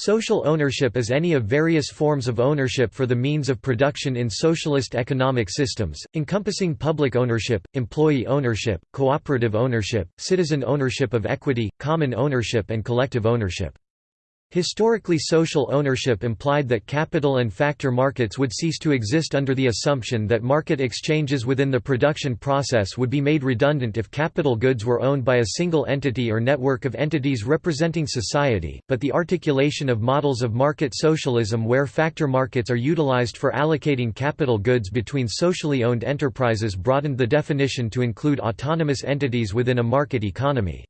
Social ownership is any of various forms of ownership for the means of production in socialist economic systems, encompassing public ownership, employee ownership, cooperative ownership, citizen ownership of equity, common ownership and collective ownership. Historically social ownership implied that capital and factor markets would cease to exist under the assumption that market exchanges within the production process would be made redundant if capital goods were owned by a single entity or network of entities representing society, but the articulation of models of market socialism where factor markets are utilized for allocating capital goods between socially owned enterprises broadened the definition to include autonomous entities within a market economy.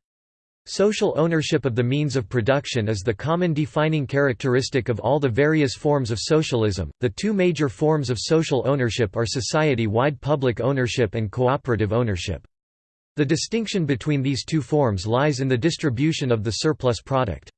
Social ownership of the means of production is the common defining characteristic of all the various forms of socialism. The two major forms of social ownership are society wide public ownership and cooperative ownership. The distinction between these two forms lies in the distribution of the surplus product.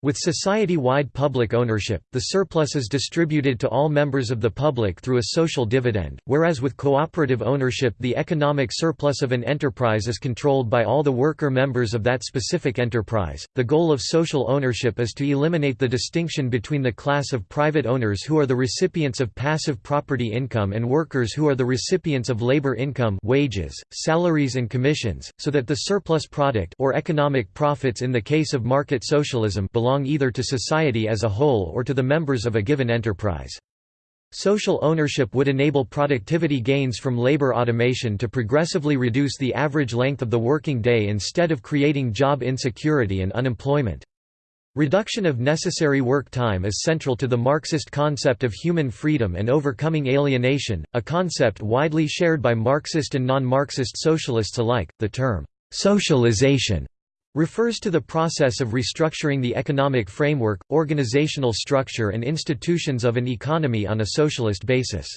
With society-wide public ownership, the surplus is distributed to all members of the public through a social dividend, whereas with cooperative ownership the economic surplus of an enterprise is controlled by all the worker members of that specific enterprise. The goal of social ownership is to eliminate the distinction between the class of private owners who are the recipients of passive property income and workers who are the recipients of labor income, wages, salaries and commissions, so that the surplus product or economic profits in the case of market socialism belong belong either to society as a whole or to the members of a given enterprise. Social ownership would enable productivity gains from labor automation to progressively reduce the average length of the working day instead of creating job insecurity and unemployment. Reduction of necessary work time is central to the Marxist concept of human freedom and overcoming alienation, a concept widely shared by Marxist and non-Marxist socialists alike. The term socialization refers to the process of restructuring the economic framework, organizational structure and institutions of an economy on a socialist basis.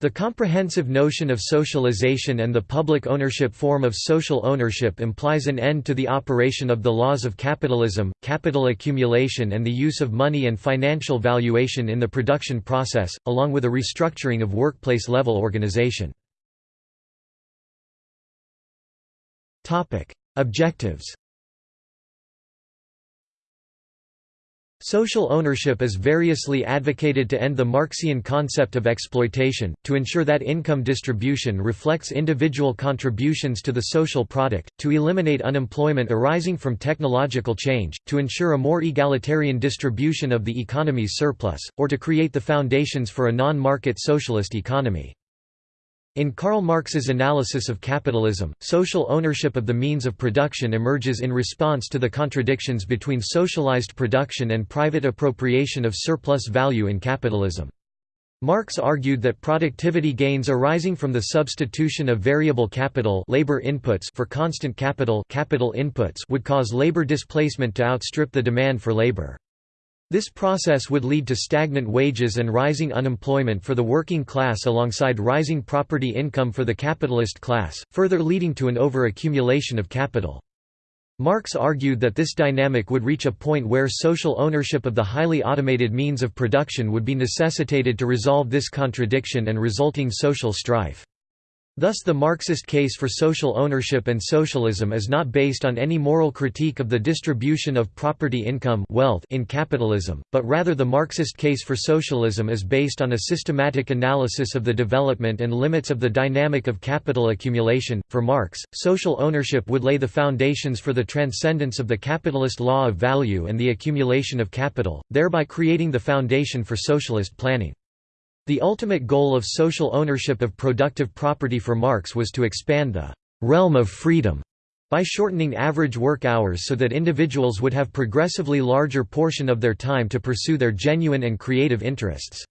The comprehensive notion of socialization and the public ownership form of social ownership implies an end to the operation of the laws of capitalism, capital accumulation and the use of money and financial valuation in the production process, along with a restructuring of workplace-level organization. Objectives Social ownership is variously advocated to end the Marxian concept of exploitation, to ensure that income distribution reflects individual contributions to the social product, to eliminate unemployment arising from technological change, to ensure a more egalitarian distribution of the economy's surplus, or to create the foundations for a non-market socialist economy. In Karl Marx's analysis of capitalism, social ownership of the means of production emerges in response to the contradictions between socialized production and private appropriation of surplus value in capitalism. Marx argued that productivity gains arising from the substitution of variable capital labor inputs for constant capital capital inputs would cause labor displacement to outstrip the demand for labor. This process would lead to stagnant wages and rising unemployment for the working class alongside rising property income for the capitalist class, further leading to an over-accumulation of capital. Marx argued that this dynamic would reach a point where social ownership of the highly automated means of production would be necessitated to resolve this contradiction and resulting social strife. Thus the Marxist case for social ownership and socialism is not based on any moral critique of the distribution of property income wealth in capitalism, but rather the Marxist case for socialism is based on a systematic analysis of the development and limits of the dynamic of capital accumulation. For Marx, social ownership would lay the foundations for the transcendence of the capitalist law of value and the accumulation of capital, thereby creating the foundation for socialist planning. The ultimate goal of social ownership of productive property for Marx was to expand the «realm of freedom» by shortening average work hours so that individuals would have progressively larger portion of their time to pursue their genuine and creative interests.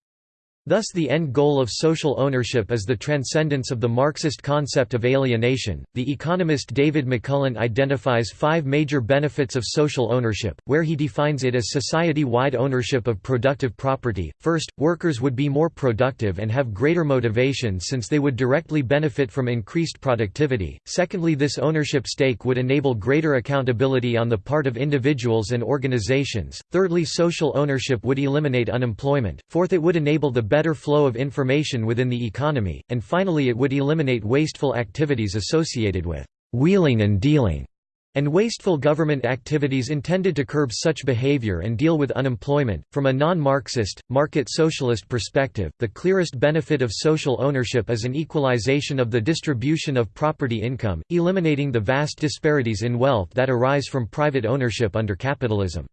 Thus the end goal of social ownership is the transcendence of the Marxist concept of alienation. The economist David McMullen identifies five major benefits of social ownership, where he defines it as society-wide ownership of productive property. First, workers would be more productive and have greater motivation since they would directly benefit from increased productivity. Secondly, this ownership stake would enable greater accountability on the part of individuals and organizations. Thirdly, social ownership would eliminate unemployment. Fourth, it would enable the better flow of information within the economy, and finally it would eliminate wasteful activities associated with «wheeling and dealing» and wasteful government activities intended to curb such behavior and deal with unemployment. From a non Marxist, market socialist perspective, the clearest benefit of social ownership is an equalization of the distribution of property income, eliminating the vast disparities in wealth that arise from private ownership under capitalism.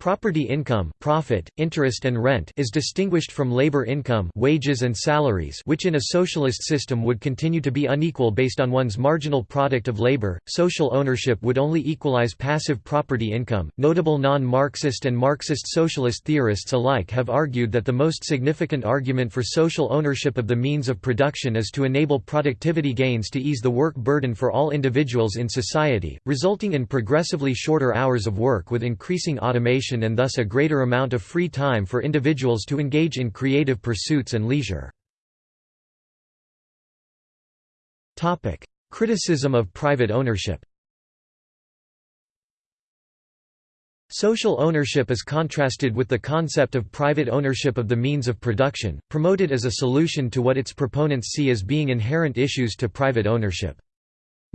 Property income profit, interest and rent is distinguished from labor income wages and salaries which in a socialist system would continue to be unequal based on one's marginal product of labor. Social ownership would only equalize passive property income. Notable non-Marxist and Marxist socialist theorists alike have argued that the most significant argument for social ownership of the means of production is to enable productivity gains to ease the work burden for all individuals in society, resulting in progressively shorter hours of work with increasing automation and thus a greater amount of free time for individuals to engage in creative pursuits and leisure. Criticism of private ownership Social ownership is contrasted with the concept of private ownership of the means of production, promoted as a solution to what its proponents see as being inherent issues to private ownership.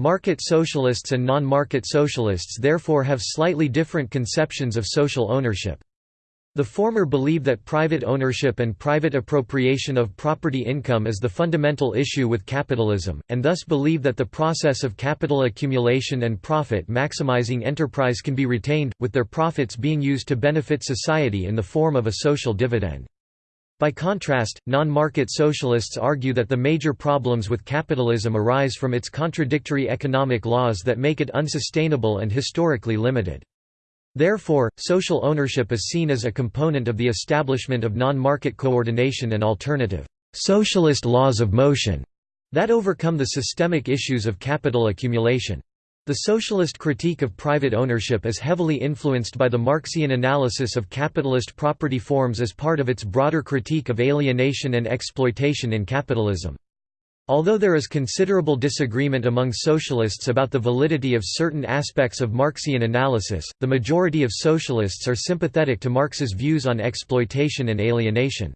Market socialists and non-market socialists therefore have slightly different conceptions of social ownership. The former believe that private ownership and private appropriation of property income is the fundamental issue with capitalism, and thus believe that the process of capital accumulation and profit maximizing enterprise can be retained, with their profits being used to benefit society in the form of a social dividend. By contrast, non-market socialists argue that the major problems with capitalism arise from its contradictory economic laws that make it unsustainable and historically limited. Therefore, social ownership is seen as a component of the establishment of non-market coordination and alternative socialist laws of motion that overcome the systemic issues of capital accumulation. The socialist critique of private ownership is heavily influenced by the Marxian analysis of capitalist property forms as part of its broader critique of alienation and exploitation in capitalism. Although there is considerable disagreement among socialists about the validity of certain aspects of Marxian analysis, the majority of socialists are sympathetic to Marx's views on exploitation and alienation.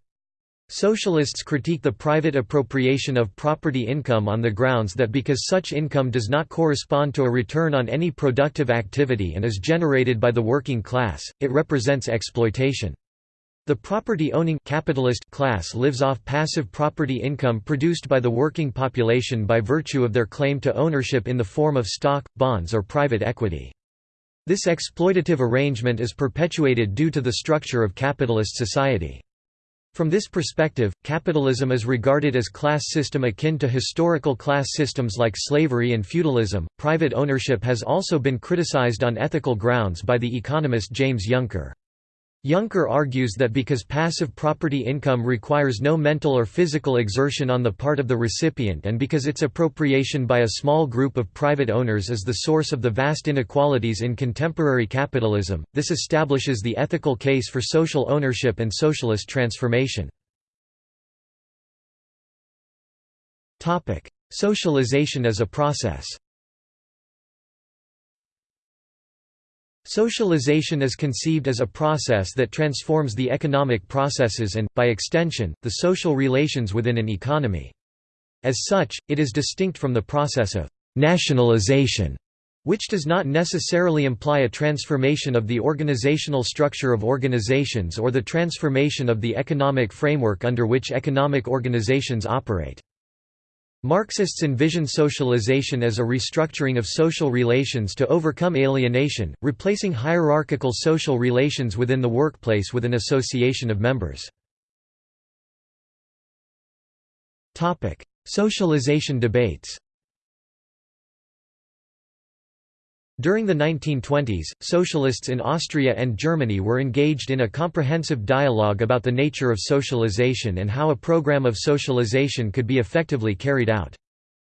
Socialists critique the private appropriation of property income on the grounds that because such income does not correspond to a return on any productive activity and is generated by the working class, it represents exploitation. The property-owning capitalist class lives off passive property income produced by the working population by virtue of their claim to ownership in the form of stock, bonds or private equity. This exploitative arrangement is perpetuated due to the structure of capitalist society. From this perspective, capitalism is regarded as class system akin to historical class systems like slavery and feudalism. Private ownership has also been criticized on ethical grounds by the economist James Yunker. Yunker argues that because passive property income requires no mental or physical exertion on the part of the recipient and because its appropriation by a small group of private owners is the source of the vast inequalities in contemporary capitalism, this establishes the ethical case for social ownership and socialist transformation. Socialization as a process Socialization is conceived as a process that transforms the economic processes and, by extension, the social relations within an economy. As such, it is distinct from the process of «nationalization», which does not necessarily imply a transformation of the organizational structure of organizations or the transformation of the economic framework under which economic organizations operate. Marxists envision socialization as a restructuring of social relations to overcome alienation, replacing hierarchical social relations within the workplace with an association of members. Socialization debates During the 1920s, socialists in Austria and Germany were engaged in a comprehensive dialogue about the nature of socialization and how a program of socialization could be effectively carried out.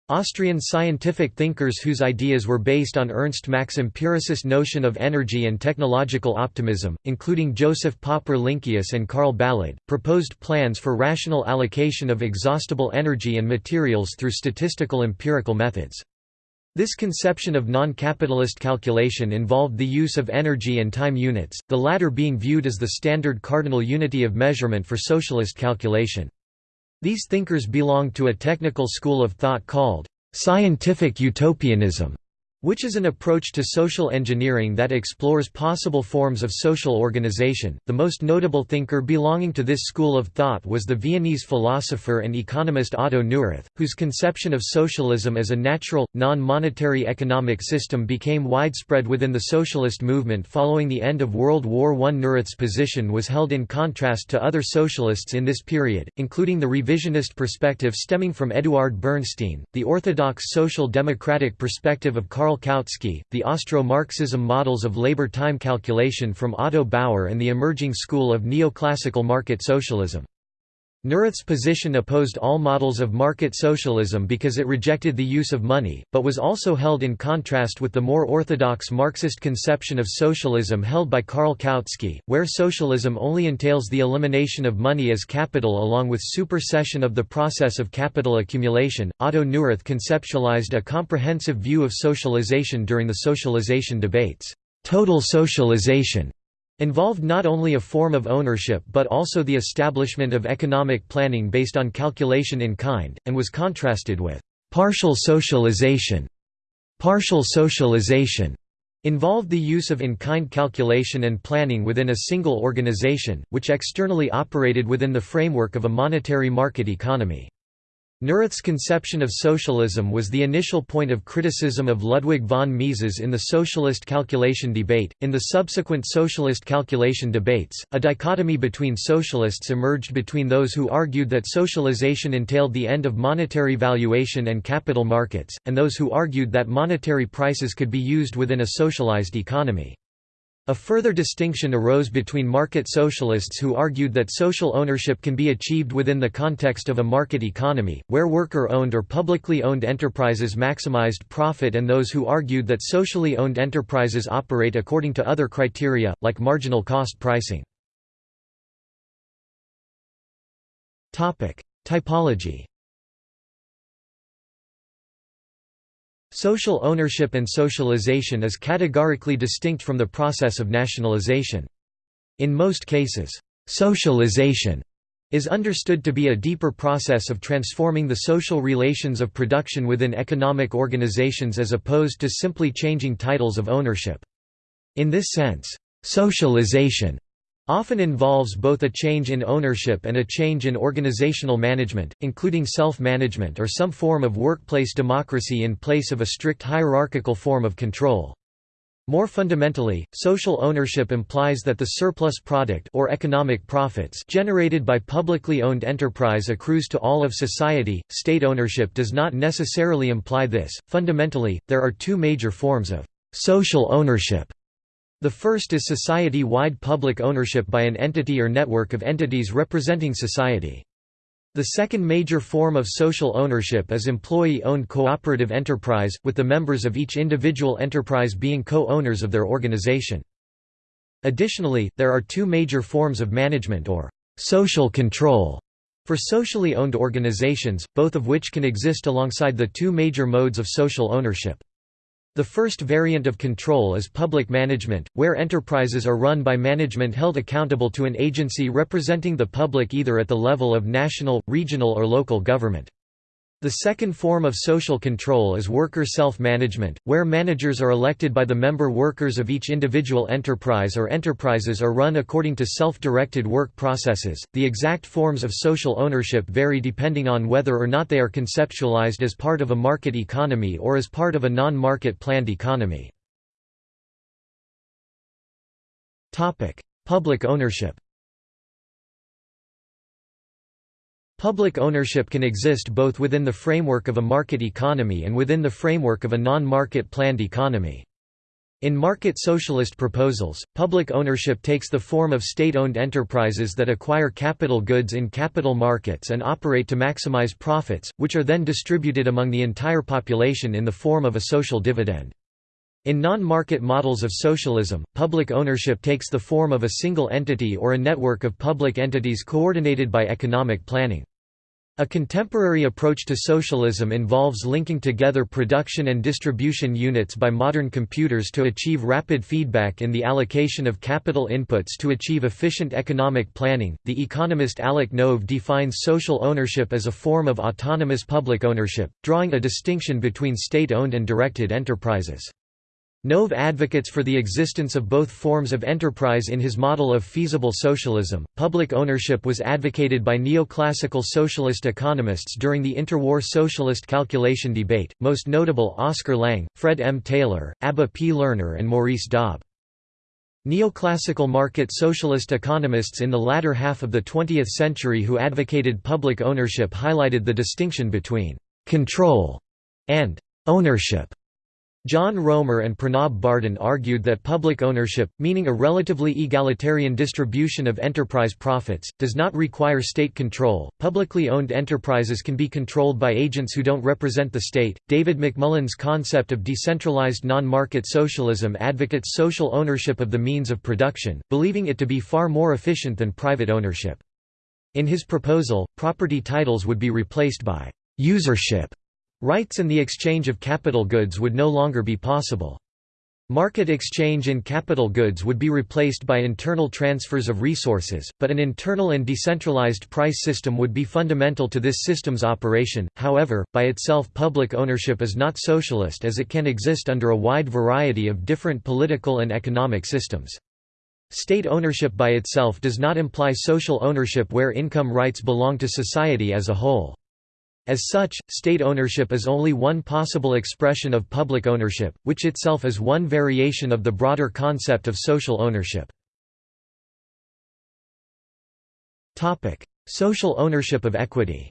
Austrian scientific thinkers whose ideas were based on Ernst Mach's empiricist notion of energy and technological optimism, including Joseph Popper-Lynkeus and Karl Ballod, proposed plans for rational allocation of exhaustible energy and materials through statistical empirical methods. This conception of non-capitalist calculation involved the use of energy and time units, the latter being viewed as the standard cardinal unity of measurement for socialist calculation. These thinkers belonged to a technical school of thought called scientific utopianism, which is an approach to social engineering that explores possible forms of social organization. The most notable thinker belonging to this school of thought was the Viennese philosopher and economist Otto Neurath, whose conception of socialism as a natural, non monetary economic system became widespread within the socialist movement following the end of World War I. Neurath's position was held in contrast to other socialists in this period, including the revisionist perspective stemming from Eduard Bernstein, the orthodox social democratic perspective of Karl Kautsky, the Austro-Marxism models of labor time calculation from Otto Bauer and the emerging school of neoclassical market socialism. Neurath's position opposed all models of market socialism because it rejected the use of money, but was also held in contrast with the more orthodox Marxist conception of socialism held by Karl Kautsky, where socialism only entails the elimination of money as capital along with supersession of the process of capital accumulation. Otto Neurath conceptualized a comprehensive view of socialization during the socialization debates. Total socialization involved not only a form of ownership but also the establishment of economic planning based on calculation in kind, and was contrasted with partial socialization. Partial socialization involved the use of in-kind calculation and planning within a single organization, which externally operated within the framework of a monetary market economy. Neurath's conception of socialism was the initial point of criticism of Ludwig von Mises in the socialist calculation debate. In the subsequent socialist calculation debates, a dichotomy between socialists emerged between those who argued that socialization entailed the end of monetary valuation and capital markets, and those who argued that monetary prices could be used within a socialized economy. A further distinction arose between market socialists who argued that social ownership can be achieved within the context of a market economy, where worker-owned or publicly owned enterprises maximized profit and those who argued that socially owned enterprises operate according to other criteria, like marginal cost pricing. Typology Social ownership and socialization is categorically distinct from the process of nationalization. In most cases, socialization is understood to be a deeper process of transforming the social relations of production within economic organizations as opposed to simply changing titles of ownership. In this sense, socialization often involves both a change in ownership and a change in organizational management, including self-management or some form of workplace democracy in place of a strict hierarchical form of control. More fundamentally, social ownership implies that the surplus product or economic profits generated by publicly owned enterprise accrues to all of society. State ownership does not necessarily imply this. Fundamentally, there are two major forms of social ownership the first is society-wide public ownership by an entity or network of entities representing society. The second major form of social ownership is employee-owned cooperative enterprise, with the members of each individual enterprise being co-owners of their organization. Additionally, there are two major forms of management or social control for socially owned organizations, both of which can exist alongside the two major modes of social ownership. The first variant of control is public management, where enterprises are run by management held accountable to an agency representing the public either at the level of national, regional or local government. The second form of social control is worker self-management, where managers are elected by the member workers of each individual enterprise or enterprises are run according to self-directed work processes. The exact forms of social ownership vary depending on whether or not they are conceptualized as part of a market economy or as part of a non-market planned economy. Topic: Public ownership. Public ownership can exist both within the framework of a market economy and within the framework of a non-market planned economy. In market socialist proposals, public ownership takes the form of state-owned enterprises that acquire capital goods in capital markets and operate to maximize profits, which are then distributed among the entire population in the form of a social dividend. In non-market models of socialism, public ownership takes the form of a single entity or a network of public entities coordinated by economic planning. A contemporary approach to socialism involves linking together production and distribution units by modern computers to achieve rapid feedback in the allocation of capital inputs to achieve efficient economic planning. The economist Alec Nove defines social ownership as a form of autonomous public ownership, drawing a distinction between state owned and directed enterprises. Nove advocates for the existence of both forms of enterprise in his model of feasible socialism. Public ownership was advocated by neoclassical socialist economists during the interwar socialist calculation debate, most notable Oscar Lange, Fred M. Taylor, Abba P. Lerner, and Maurice Dobb. Neoclassical market socialist economists in the latter half of the 20th century who advocated public ownership highlighted the distinction between control and ownership. John Roemer and Pranab Bardhan argued that public ownership, meaning a relatively egalitarian distribution of enterprise profits, does not require state control. Publicly owned enterprises can be controlled by agents who don't represent the state. David McMullen's concept of decentralized non market socialism advocates social ownership of the means of production, believing it to be far more efficient than private ownership. In his proposal, property titles would be replaced by usership Rights and the exchange of capital goods would no longer be possible. Market exchange in capital goods would be replaced by internal transfers of resources, but an internal and decentralized price system would be fundamental to this system's operation. However, by itself public ownership is not socialist as it can exist under a wide variety of different political and economic systems. State ownership by itself does not imply social ownership where income rights belong to society as a whole. As such, state ownership is only one possible expression of public ownership, which itself is one variation of the broader concept of social ownership. Social ownership of equity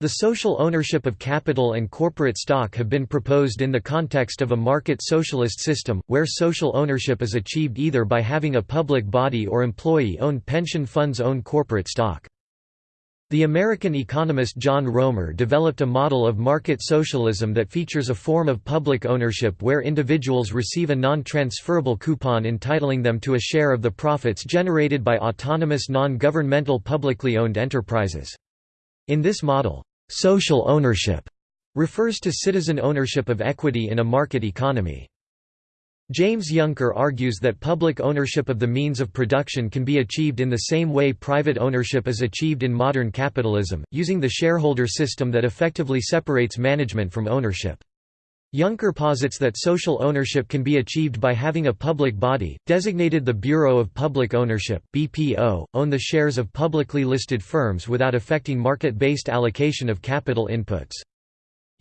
The social ownership of capital and corporate stock have been proposed in the context of a market socialist system, where social ownership is achieved either by having a public body or employee-owned pension funds own corporate stock. The American economist John Roemer developed a model of market socialism that features a form of public ownership where individuals receive a non-transferable coupon entitling them to a share of the profits generated by autonomous non-governmental publicly owned enterprises. In this model, social ownership refers to citizen ownership of equity in a market economy. James Yunker argues that public ownership of the means of production can be achieved in the same way private ownership is achieved in modern capitalism, using the shareholder system that effectively separates management from ownership. Yunker posits that social ownership can be achieved by having a public body, designated the Bureau of Public Ownership BPO, own the shares of publicly listed firms without affecting market-based allocation of capital inputs.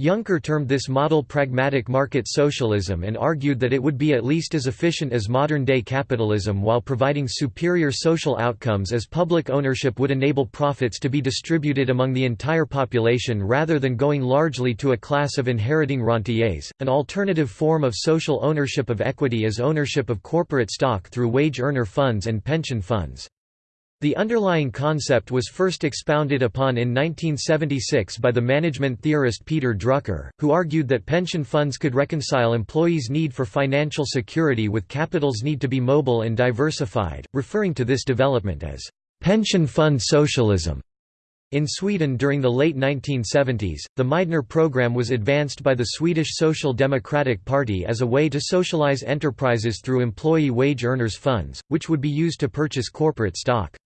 Yunker termed this model pragmatic market socialism and argued that it would be at least as efficient as modern-day capitalism while providing superior social outcomes as public ownership would enable profits to be distributed among the entire population rather than going largely to a class of inheriting rentiers. An alternative form of social ownership of equity is ownership of corporate stock through wage earner funds and pension funds. The underlying concept was first expounded upon in 1976 by the management theorist Peter Drucker, who argued that pension funds could reconcile employees' need for financial security with capital's need to be mobile and diversified, referring to this development as pension fund socialism. In Sweden during the late 1970s, the Meidner program was advanced by the Swedish Social Democratic Party as a way to socialize enterprises through employee wage earners funds, which would be used to purchase corporate stock.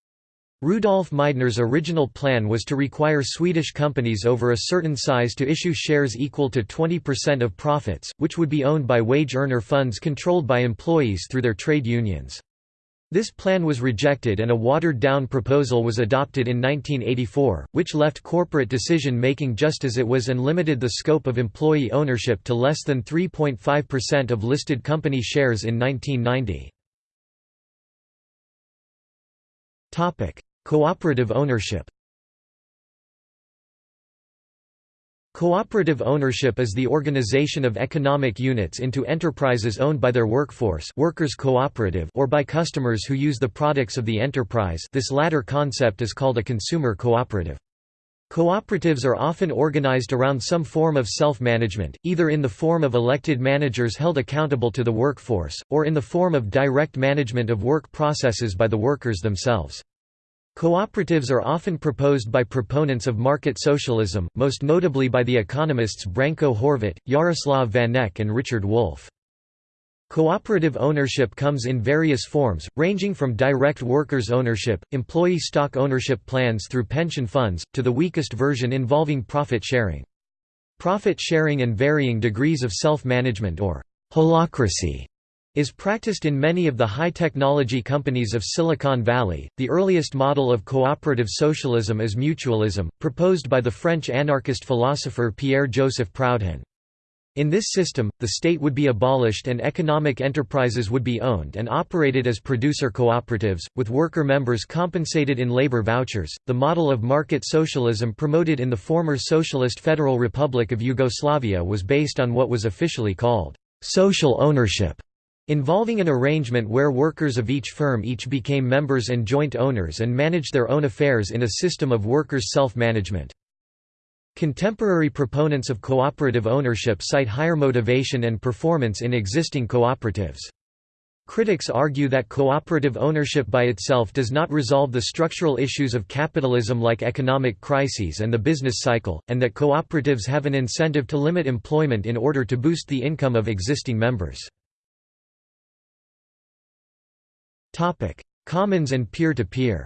Rudolf Meidner's original plan was to require Swedish companies over a certain size to issue shares equal to 20% of profits, which would be owned by wage earner funds controlled by employees through their trade unions. This plan was rejected and a watered-down proposal was adopted in 1984, which left corporate decision-making just as it was and limited the scope of employee ownership to less than 3.5% of listed company shares in 1990. Cooperative ownership Cooperative ownership is the organization of economic units into enterprises owned by their workforce workers cooperative or by customers who use the products of the enterprise this latter concept is called a consumer cooperative. Cooperatives are often organized around some form of self-management, either in the form of elected managers held accountable to the workforce, or in the form of direct management of work processes by the workers themselves. Cooperatives are often proposed by proponents of market socialism, most notably by the economists Branko Horvat, Jaroslav Vanek and Richard Wolff. Cooperative ownership comes in various forms, ranging from direct workers' ownership, employee stock ownership plans through pension funds, to the weakest version involving profit sharing. Profit sharing and varying degrees of self-management or holacracy is practiced in many of the high-technology companies of Silicon Valley. The earliest model of cooperative socialism is mutualism, proposed by the French anarchist philosopher Pierre-Joseph Proudhon. In this system, the state would be abolished and economic enterprises would be owned and operated as producer cooperatives, with worker members compensated in labor vouchers. The model of market socialism promoted in the former Socialist Federal Republic of Yugoslavia was based on what was officially called social ownership involving an arrangement where workers of each firm each became members and joint owners and managed their own affairs in a system of workers' self-management. Contemporary proponents of cooperative ownership cite higher motivation and performance in existing cooperatives. Critics argue that cooperative ownership by itself does not resolve the structural issues of capitalism like economic crises and the business cycle, and that cooperatives have an incentive to limit employment in order to boost the income of existing members. Commons and peer-to-peer -peer.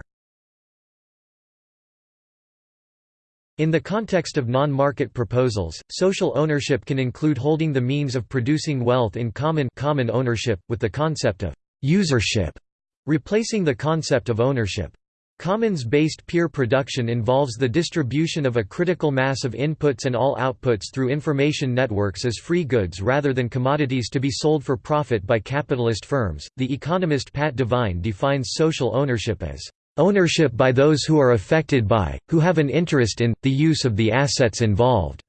In the context of non-market proposals, social ownership can include holding the means of producing wealth in common common ownership, with the concept of «usership» replacing the concept of ownership. Commons-based peer production involves the distribution of a critical mass of inputs and all outputs through information networks as free goods rather than commodities to be sold for profit by capitalist firms. The economist Pat Devine defines social ownership as ownership by those who are affected by, who have an interest in, the use of the assets involved,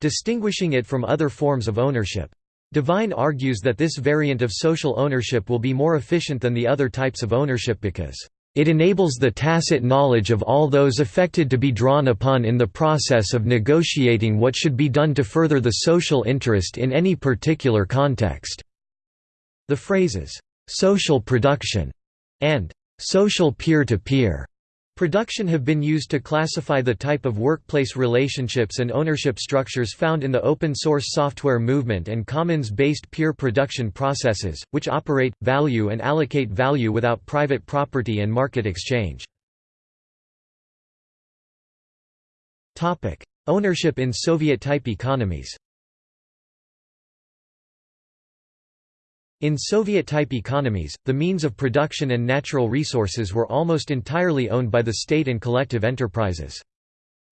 distinguishing it from other forms of ownership. Devine argues that this variant of social ownership will be more efficient than the other types of ownership because it enables the tacit knowledge of all those affected to be drawn upon in the process of negotiating what should be done to further the social interest in any particular context." The phrases, "'social production' and "'social peer-to-peer' Production have been used to classify the type of workplace relationships and ownership structures found in the open-source software movement and commons-based peer production processes, which operate, value and allocate value without private property and market exchange. Ownership in Soviet-type economies In Soviet-type economies, the means of production and natural resources were almost entirely owned by the state and collective enterprises.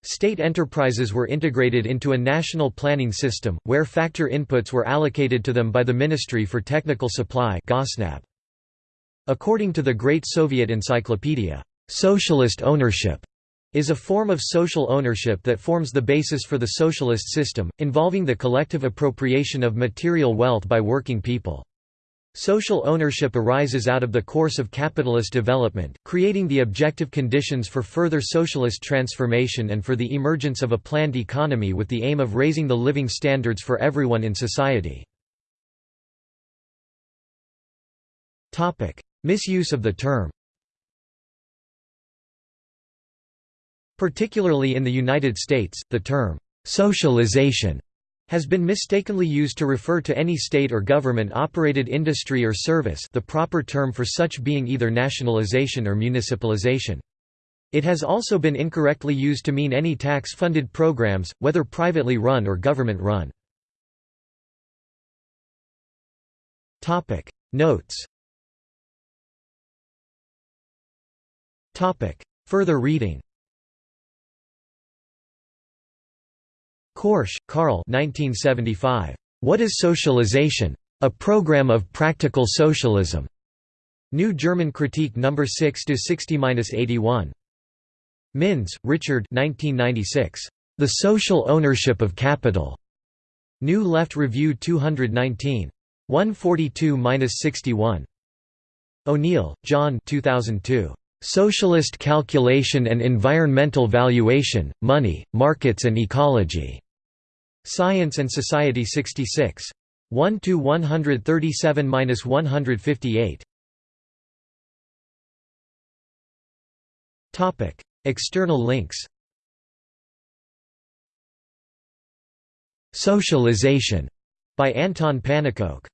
State enterprises were integrated into a national planning system, where factor inputs were allocated to them by the Ministry for Technical Supply According to the Great Soviet Encyclopedia, "...socialist ownership." is a form of social ownership that forms the basis for the socialist system, involving the collective appropriation of material wealth by working people. Social ownership arises out of the course of capitalist development, creating the objective conditions for further socialist transformation and for the emergence of a planned economy with the aim of raising the living standards for everyone in society. Misuse of the term Particularly in the United States, the term, "'socialization' has been mistakenly used to refer to any state or government-operated industry or service the proper term for such being either nationalization or municipalization. It has also been incorrectly used to mean any tax-funded programs, whether privately run or government-run. Notes Further reading Korsch, Karl 1975. What is Socialization? A Program of Practical Socialism. New German Critique No. 6 60-81. Minns, Richard 1996. The Social Ownership of Capital. New Left Review 219. 142-61. O'Neill, John 2002. Socialist Calculation and Environmental Valuation, Money, Markets and Ecology. Science and Society 66. 1 to 137-158. Topic: External links Socialization by Anton Pannekoek